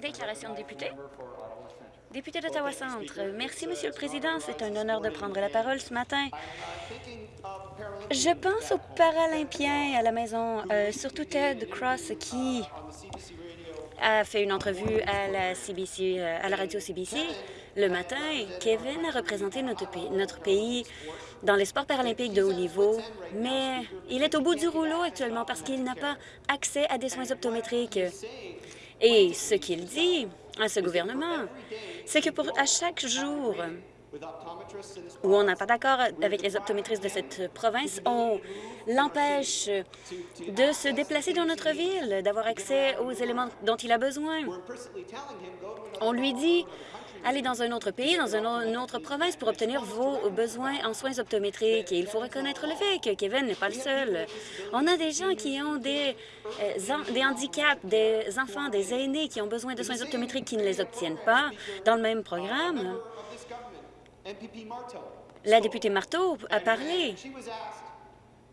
Déclaration de député. Député d'Ottawa-Centre. Merci, Monsieur le Président. C'est un honneur de prendre la parole ce matin. Je pense aux Paralympiens à la maison, euh, surtout Ted Cross, qui a fait une entrevue à la, CBC, euh, à la radio CBC le matin. Kevin a représenté notre pays, notre pays dans les sports paralympiques de haut niveau, mais il est au bout du rouleau actuellement parce qu'il n'a pas accès à des soins optométriques. Et ce qu'il dit à ce gouvernement, c'est que pour à chaque jour où on n'a pas d'accord avec les optométristes de cette province, on l'empêche de se déplacer dans notre ville, d'avoir accès aux éléments dont il a besoin. On lui dit aller dans un autre pays, dans une autre province pour obtenir vos besoins en soins optométriques. Et il faut reconnaître le fait que Kevin n'est pas le seul. On a des gens qui ont des, euh, des handicaps, des enfants, des aînés qui ont besoin de soins optométriques qui ne les obtiennent pas dans le même programme. La députée Marteau a parlé,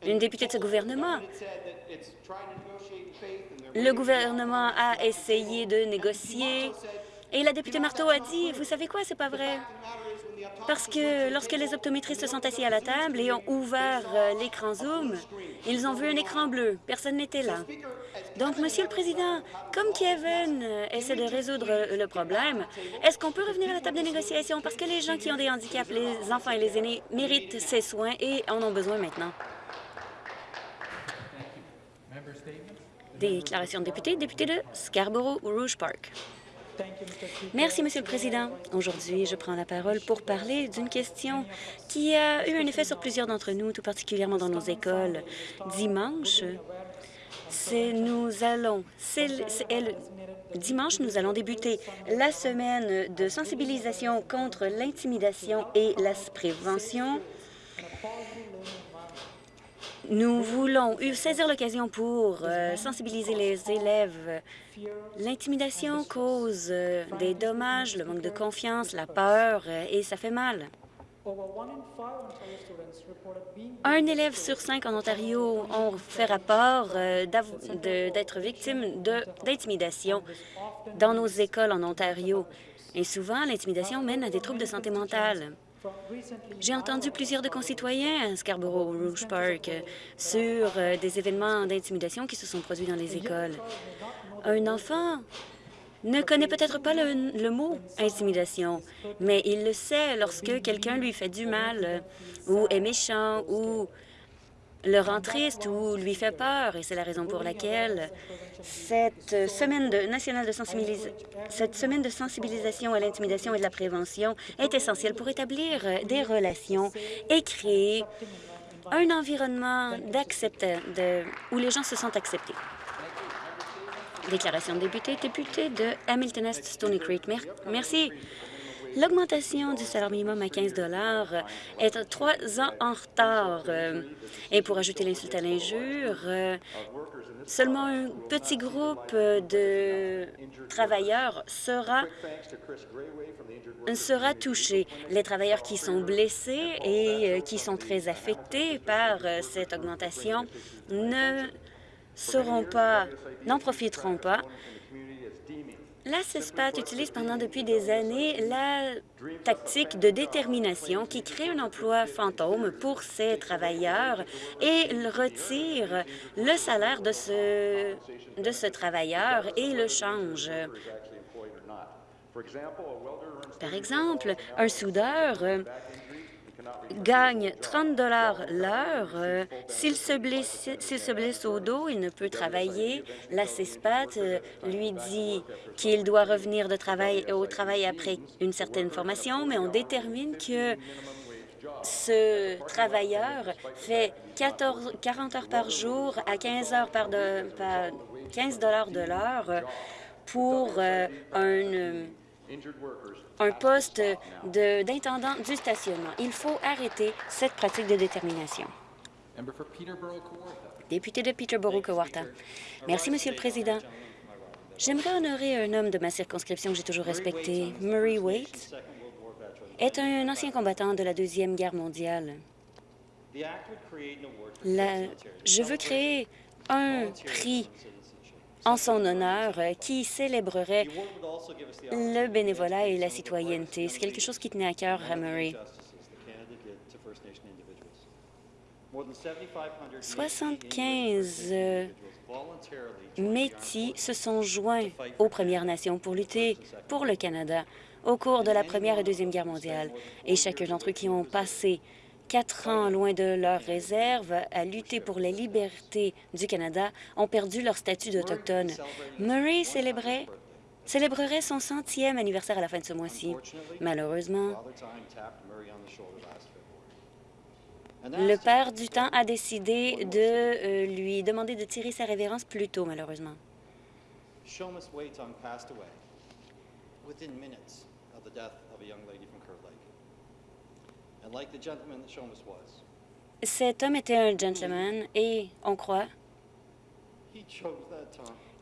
une députée de ce gouvernement. Le gouvernement a essayé de négocier et la députée Marteau a dit, vous savez quoi, c'est pas vrai. Parce que lorsque les optométristes se sont assis à la table et ont ouvert euh, l'écran Zoom, ils ont vu un écran bleu. Personne n'était là. Donc, Monsieur le Président, comme Kevin euh, essaie de résoudre le problème, est-ce qu'on peut revenir à la table de négociation? Parce que les gens qui ont des handicaps, les enfants et les aînés, méritent ces soins et en ont besoin maintenant. Déclaration de député, député de Scarborough-Rouge Park. Merci, Monsieur le Président. Aujourd'hui, je prends la parole pour parler d'une question qui a eu un effet sur plusieurs d'entre nous, tout particulièrement dans nos écoles. Dimanche, nous allons, dimanche, nous allons débuter la semaine de sensibilisation contre l'intimidation et la prévention nous voulons saisir l'occasion pour euh, sensibiliser les élèves. L'intimidation cause euh, des dommages, le manque de confiance, la peur, euh, et ça fait mal. Un élève sur cinq en Ontario ont fait rapport d'être victime d'intimidation dans nos écoles en Ontario. Et souvent, l'intimidation mène à des troubles de santé mentale. J'ai entendu plusieurs de concitoyens à Scarborough Rouge Park sur euh, des événements d'intimidation qui se sont produits dans les écoles. Un enfant ne connaît peut-être pas le, mot intimidation, mais il le sait lorsque quelqu'un lui fait du mal ou est méchant ou le rend triste ou lui fait peur. Et c'est la raison pour laquelle cette semaine de, nationale de cette semaine de sensibilisation à l'intimidation et de la prévention est essentielle pour établir des relations et créer un environnement de, où les gens se sentent acceptés. Déclaration de député, député de Hamilton Est Stony Creek. Merci. L'augmentation du salaire minimum à 15 est trois ans en retard. Euh, et pour ajouter l'insulte à l'injure, euh, seulement un petit groupe de travailleurs sera, sera touché. Les travailleurs qui sont blessés et euh, qui sont très affectés par cette augmentation ne seront pas, n'en profiteront pas la CESPAT utilise pendant depuis des années la tactique de détermination qui crée un emploi fantôme pour ces travailleurs et retire le salaire de ce, de ce travailleur et le change. Par exemple, un soudeur gagne 30 l'heure. Euh, s'il se, blesse, se blesse au dos, il ne peut travailler. La CESPAT euh, lui dit qu'il doit revenir de travail, au travail après une certaine formation, mais on détermine que ce travailleur fait 14, 40 heures par jour à 15 heures de, 15 de l'heure pour euh, un un poste d'intendant du stationnement. Il faut arrêter cette pratique de détermination. Député de Peterborough-Kawarta. Merci, Monsieur le Président. J'aimerais honorer un homme de ma circonscription que j'ai toujours respecté. Murray Waite est un ancien combattant de la Deuxième Guerre mondiale. je veux créer un prix en son honneur qui célébrerait le bénévolat et la citoyenneté? C'est quelque chose qui tenait à cœur à Murray. 75 Métis se sont joints aux Premières Nations pour lutter pour le Canada au cours de la Première et Deuxième Guerre mondiale. Et chacun d'entre eux qui ont passé quatre ans loin de leur réserve à lutter pour la liberté du Canada ont perdu leur statut d'autochtone. Murray célébrerait son centième anniversaire à la fin de ce mois-ci. Malheureusement, le père du temps a décidé de euh, lui demander de tirer sa révérence plus tôt, malheureusement. Cet homme était un gentleman et on croit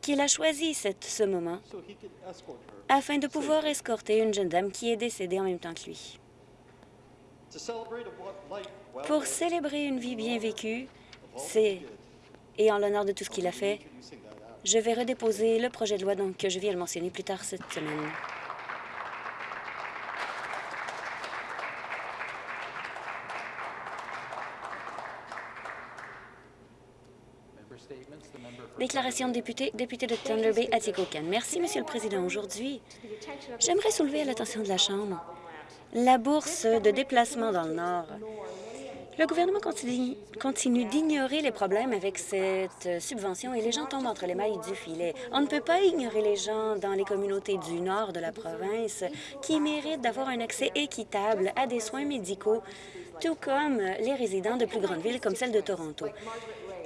qu'il a choisi ce moment afin de pouvoir escorter une jeune dame qui est décédée en même temps que lui. Pour célébrer une vie bien vécue, c'est et en l'honneur de tout ce qu'il a fait, je vais redéposer le projet de loi donc, que je viens de mentionner plus tard cette semaine. Déclaration de député, député de Thunder Bay, Atikokan. Merci, Monsieur le Président. Aujourd'hui, j'aimerais soulever à l'attention de la Chambre la bourse de déplacement dans le Nord. Le gouvernement continue, continue d'ignorer les problèmes avec cette subvention et les gens tombent entre les mailles du filet. On ne peut pas ignorer les gens dans les communautés du nord de la province qui méritent d'avoir un accès équitable à des soins médicaux, tout comme les résidents de plus grandes villes comme celle de Toronto.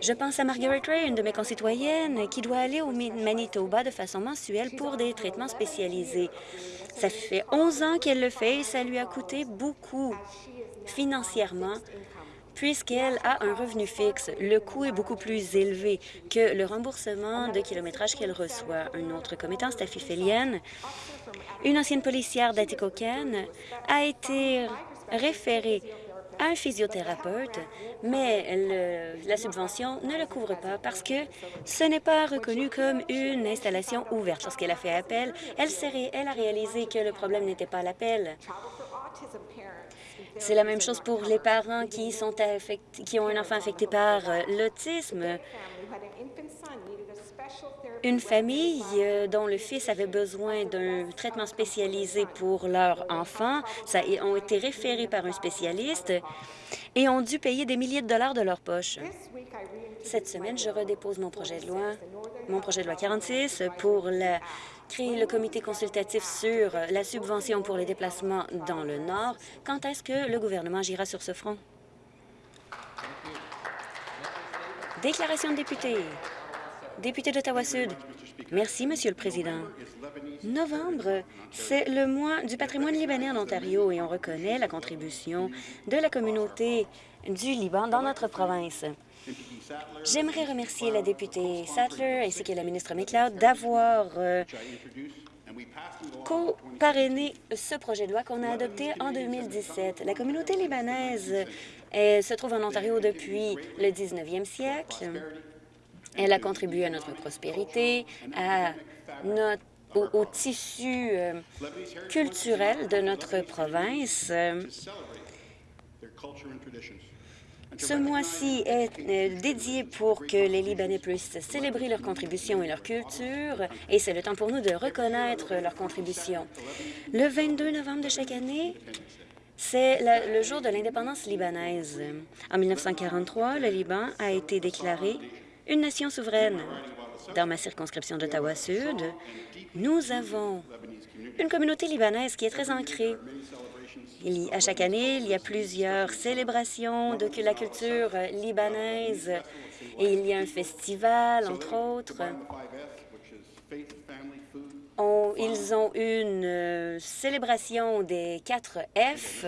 Je pense à Margaret Ray, une de mes concitoyennes, qui doit aller au Manitoba de façon mensuelle pour des traitements spécialisés. Ça fait 11 ans qu'elle le fait et ça lui a coûté beaucoup financièrement puisqu'elle a un revenu fixe. Le coût est beaucoup plus élevé que le remboursement de kilométrage qu'elle reçoit. Un autre commettant, Steffi Félienne, une ancienne policière d'Atikokan, a été référée un physiothérapeute, mais la subvention ne le couvre pas parce que ce n'est pas reconnu comme une installation ouverte. Lorsqu'elle a fait appel, elle, a réalisé que le problème n'était pas l'appel. C'est la même chose pour les parents qui, qui ont un enfant affecté par euh, l'autisme. Une famille euh, dont le fils avait besoin d'un traitement spécialisé pour leur enfant, ça ont été référés par un spécialiste et ont dû payer des milliers de dollars de leur poche. Cette semaine, je redépose mon projet de loi, mon projet de loi 46 pour créer le comité consultatif sur la subvention pour les déplacements dans le Nord. Quand est-ce que le gouvernement agira sur ce front? Déclaration de député. Député d'Ottawa-Sud. Merci, Monsieur le Président. Novembre, c'est le mois du patrimoine libanais en Ontario et on reconnaît la contribution de la communauté du Liban dans notre province. J'aimerais remercier la députée Sattler ainsi que la ministre McLeod d'avoir euh, co-parrainé ce projet de loi qu'on a adopté en 2017. La communauté libanaise se trouve en Ontario depuis le 19e siècle. Elle a contribué à notre prospérité, à notre, au, tissu euh, culturel de notre province. Ce mois-ci est euh, dédié pour que les Libanais puissent célébrer leur contribution et leur culture, et c'est le temps pour nous de reconnaître leur contribution. Le 22 novembre de chaque année, c'est le jour de l'indépendance libanaise. En 1943, le Liban a été déclaré une nation souveraine. Dans ma circonscription d'Ottawa-Sud, nous avons une communauté libanaise qui est très ancrée. À chaque année, il y a plusieurs célébrations de la culture libanaise et il y a un festival, entre autres. ils ont une euh, célébration des quatre F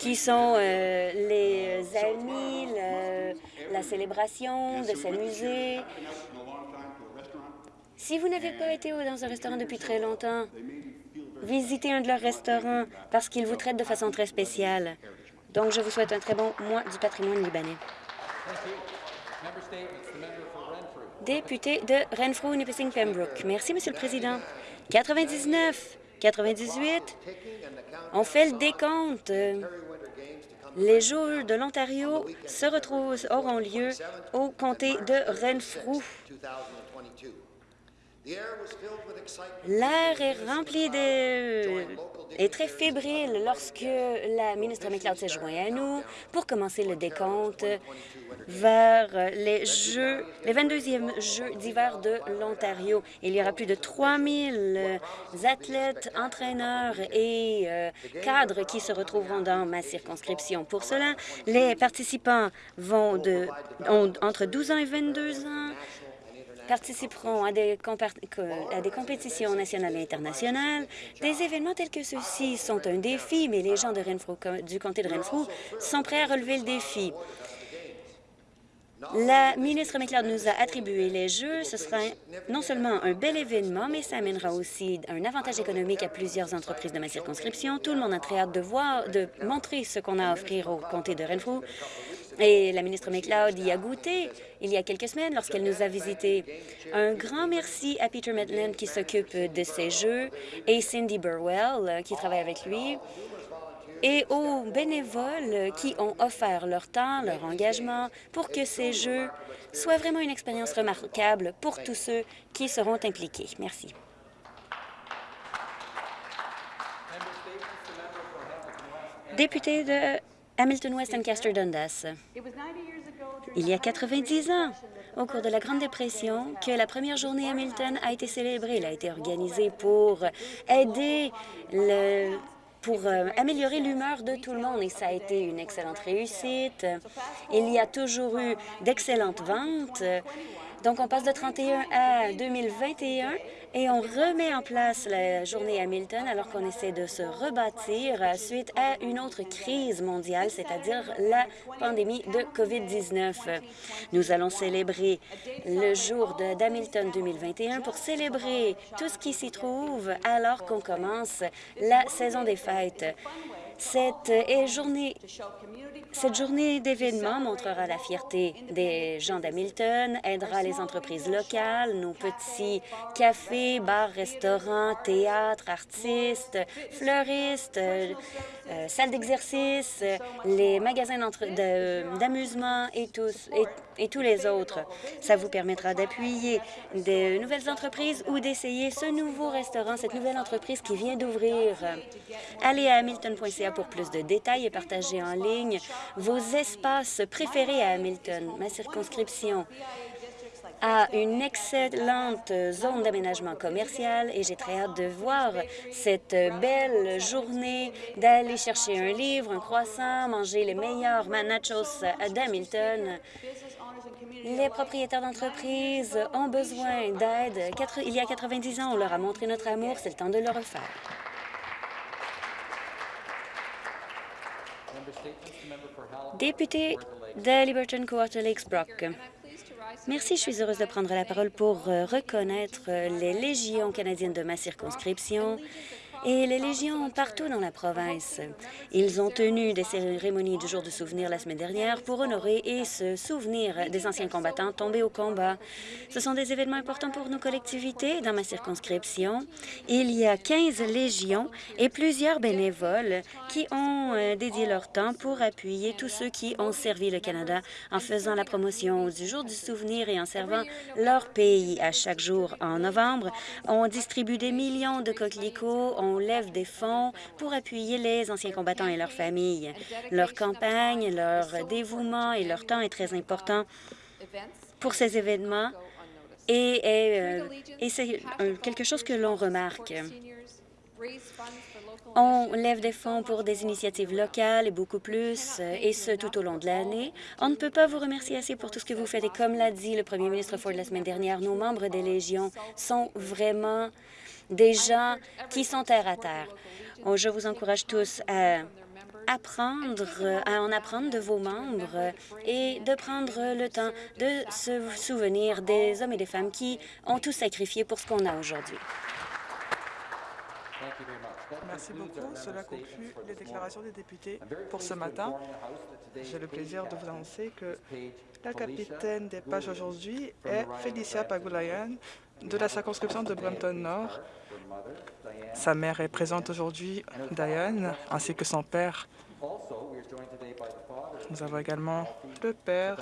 qui sont euh, les amis, la célébration, de s'amuser. Si vous n'avez pas été dans un restaurant depuis très longtemps, visitez un de leurs restaurants parce qu'ils vous traitent de façon très spéciale. Donc, je vous souhaite un très bon mois du patrimoine libanais. Député de Renfrew-Nipissing-Pembroke. Merci, Monsieur le Président. 99, 98, on fait le décompte. Les Jeux de l'Ontario se retrouvent, auront lieu au comté de Renfrew. L'air est rempli de... est très fébrile lorsque la ministre McLeod s'est joint à nous pour commencer le décompte vers les Jeux, les 22e Jeux d'hiver de l'Ontario. Il y aura plus de 3000 athlètes, entraîneurs et euh, cadres qui se retrouveront dans ma circonscription. Pour cela, les participants vont de, ont entre 12 ans et 22 ans, participeront à des, compétitions nationales et internationales. Des événements tels que ceux-ci sont un défi, mais les gens de Renfrew, du comté de Renfrew sont prêts à relever le défi. La ministre McLeod nous a attribué les Jeux. Ce sera non seulement un bel événement, mais ça amènera aussi un avantage économique à plusieurs entreprises de ma circonscription. Tout le monde a très hâte de voir, de montrer ce qu'on a à offrir au comté de Renfrew. Et la ministre McLeod y a goûté il y a quelques semaines lorsqu'elle nous a visités. Un grand merci à Peter Maitland qui s'occupe de ces Jeux et Cindy Burwell qui travaille avec lui et aux bénévoles qui ont offert leur temps, leur engagement pour que ces Jeux soient vraiment une expérience remarquable pour tous ceux qui seront impliqués. Merci. Député de Hamilton West Ancaster Dundas. Il y a 90 ans, au cours de la Grande Dépression, que la première journée Hamilton a été célébrée. Elle a été organisée pour aider pour euh, améliorer l'humeur de tout le monde et ça a été une excellente réussite. Il y a toujours eu d'excellentes ventes. Donc, on passe de 31 à 2021 et on remet en place la journée Hamilton alors qu'on essaie de se rebâtir suite à une autre crise mondiale, c'est-à-dire la pandémie de COVID-19. Nous allons célébrer le jour d'Hamilton 2021 pour célébrer tout ce qui s'y trouve alors qu'on commence la saison des fêtes. Cette journée cette d'événements montrera la fierté des gens d'Hamilton, aidera les entreprises locales, nos petits cafés, bars, restaurants, théâtres, artistes, fleuristes, euh, euh, salles d'exercice, les magasins d'amusement et, et, et tous les autres. Ça vous permettra d'appuyer de nouvelles entreprises ou d'essayer ce nouveau restaurant, cette nouvelle entreprise qui vient d'ouvrir. Allez à hamilton.ca pour plus de détails et partagez en ligne vos espaces préférés à Hamilton. Ma circonscription a une excellente zone d'aménagement commercial et j'ai très hâte de voir cette belle journée, d'aller chercher un livre, un croissant, manger les meilleurs nachos d'Hamilton. Les propriétaires d'entreprises ont besoin d'aide. Il y a 90 ans, on leur a montré notre amour, c'est le temps de le refaire. Député de Liberton Quarter Lakes Brock. Merci, je suis heureuse de prendre la parole pour euh, reconnaître les légions canadiennes de ma circonscription et les légions partout dans la province. Ils ont tenu des cérémonies du jour de souvenir la semaine dernière pour honorer et se souvenir des anciens combattants tombés au combat. Ce sont des événements importants pour nos collectivités. Dans ma circonscription, il y a 15 légions et plusieurs bénévoles qui ont euh, dédié leur temps pour appuyer tous ceux qui ont servi le Canada en faisant la promotion du jour du souvenir et en servant leur pays. À chaque jour en novembre, on distribue des millions de coquelicots, lève des fonds pour appuyer les anciens combattants et leurs familles. Leur campagne, leur dévouement et leur temps est très important pour ces événements et, euh, c'est quelque chose que l'on remarque. On lève des fonds pour des initiatives locales et beaucoup plus, et ce, tout au long de l'année. On ne peut pas vous remercier assez pour tout ce que vous faites. Et comme l'a dit le premier ministre Ford la semaine dernière, nos membres des Légions sont vraiment des gens qui sont terre à terre. Oh, je vous encourage tous à apprendre, à en apprendre de vos membres et de prendre le temps de se souvenir des hommes et des femmes qui ont tout sacrifié pour ce qu'on a aujourd'hui. Merci beaucoup. Cela conclut les déclarations des députés pour ce matin. J'ai le plaisir de vous annoncer que la capitaine des pages aujourd'hui est Félicia Pagulayan de la circonscription de Brampton Nord. Sa mère est présente aujourd'hui, Diane, ainsi que son père. Nous avons également le père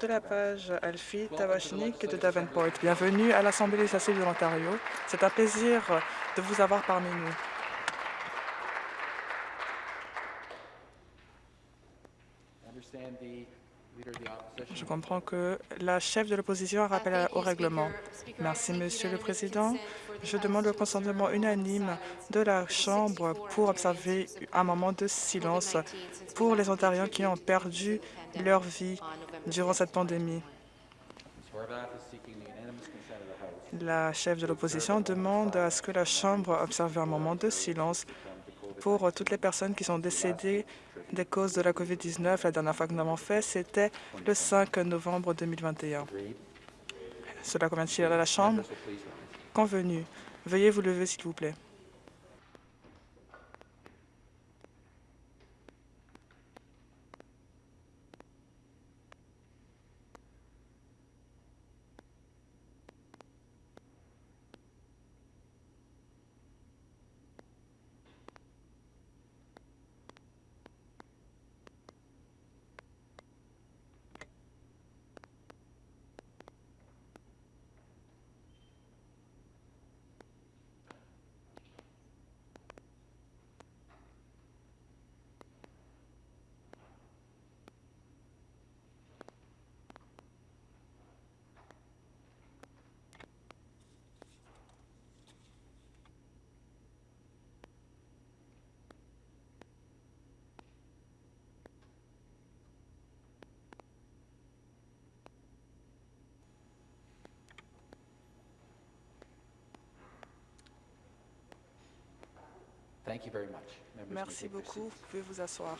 de la page Alfie Tavachnik de Davenport. Bienvenue à l'Assemblée législative de l'Ontario. C'est un plaisir de vous avoir parmi nous. Je comprends que la chef de l'opposition a rappelé au règlement. Merci, Monsieur le Président. Je demande le consentement unanime de la Chambre pour observer un moment de silence pour les Ontariens qui ont perdu leur vie durant cette pandémie. La chef de l'opposition demande à ce que la Chambre observe un moment de silence pour toutes les personnes qui sont décédées des causes de la COVID-19. La dernière fois que nous l'avons fait, c'était le 5 novembre 2021. Cela convient-il à la Chambre? Convenu. Veuillez vous lever, s'il vous plaît. Merci beaucoup. Vous pouvez vous asseoir.